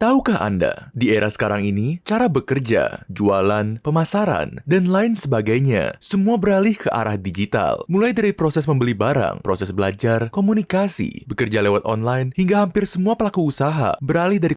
Tahukah Anda, di era sekarang ini, cara bekerja, jualan, pemasaran, dan lain sebagainya, semua beralih ke arah digital. Mulai dari proses membeli barang, proses belajar, komunikasi, bekerja lewat online, hingga hampir semua pelaku usaha beralih dari